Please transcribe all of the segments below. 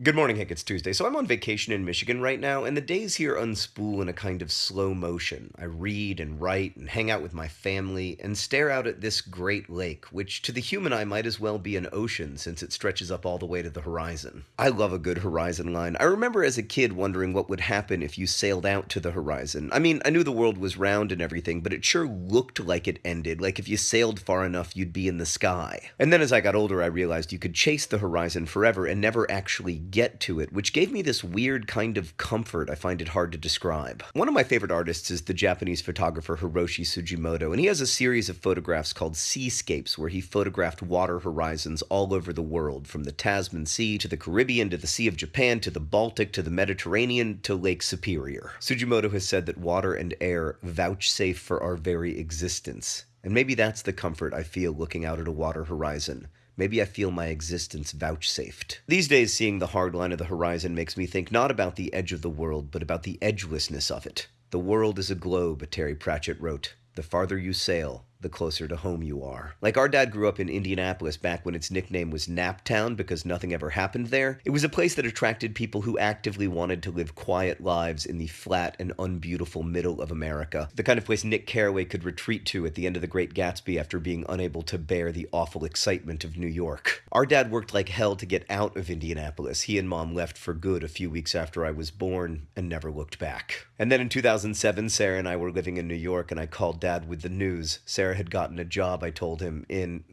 Good morning, Hank. It's Tuesday. So I'm on vacation in Michigan right now, and the days here unspool in a kind of slow motion. I read and write and hang out with my family and stare out at this great lake, which to the human eye might as well be an ocean since it stretches up all the way to the horizon. I love a good horizon line. I remember as a kid wondering what would happen if you sailed out to the horizon. I mean, I knew the world was round and everything, but it sure looked like it ended, like if you sailed far enough, you'd be in the sky. And then as I got older, I realized you could chase the horizon forever and never actually get to it, which gave me this weird kind of comfort I find it hard to describe. One of my favorite artists is the Japanese photographer Hiroshi Sugimoto, and he has a series of photographs called Seascapes, where he photographed water horizons all over the world, from the Tasman Sea to the Caribbean to the Sea of Japan to the Baltic to the Mediterranean to Lake Superior. Sugimoto has said that water and air vouchsafe for our very existence. And maybe that's the comfort I feel looking out at a water horizon. Maybe I feel my existence vouchsafed. These days, seeing the hard line of the horizon makes me think not about the edge of the world, but about the edgelessness of it. The world is a globe, Terry Pratchett wrote. The farther you sail, the closer to home you are. Like our dad grew up in Indianapolis back when its nickname was Naptown because nothing ever happened there. It was a place that attracted people who actively wanted to live quiet lives in the flat and unbeautiful middle of America. The kind of place Nick Carraway could retreat to at the end of The Great Gatsby after being unable to bear the awful excitement of New York. Our dad worked like hell to get out of Indianapolis. He and mom left for good a few weeks after I was born and never looked back. And then in 2007, Sarah and I were living in New York and I called dad with the news. Sarah Had gotten a job, I told him, in,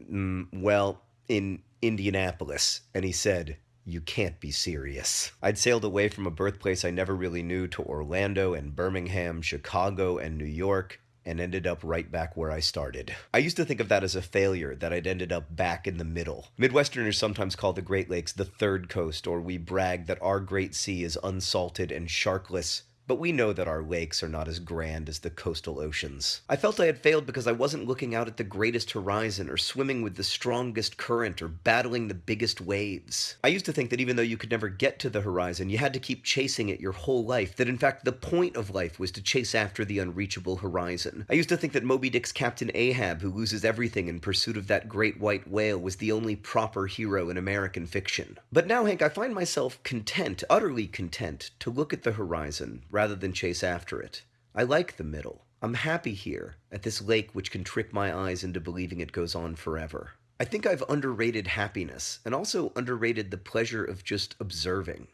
mm, well, in Indianapolis. And he said, you can't be serious. I'd sailed away from a birthplace I never really knew to Orlando and Birmingham, Chicago, and New York, and ended up right back where I started. I used to think of that as a failure, that I'd ended up back in the middle. Midwesterners sometimes call the Great Lakes the third coast, or we brag that our Great Sea is unsalted and sharkless but we know that our lakes are not as grand as the coastal oceans. I felt I had failed because I wasn't looking out at the greatest horizon or swimming with the strongest current or battling the biggest waves. I used to think that even though you could never get to the horizon, you had to keep chasing it your whole life, that in fact the point of life was to chase after the unreachable horizon. I used to think that Moby Dick's Captain Ahab, who loses everything in pursuit of that great white whale, was the only proper hero in American fiction. But now, Hank, I find myself content, utterly content, to look at the horizon rather than chase after it. I like the middle. I'm happy here, at this lake which can trick my eyes into believing it goes on forever. I think I've underrated happiness, and also underrated the pleasure of just observing.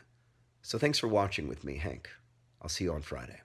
So thanks for watching with me, Hank. I'll see you on Friday.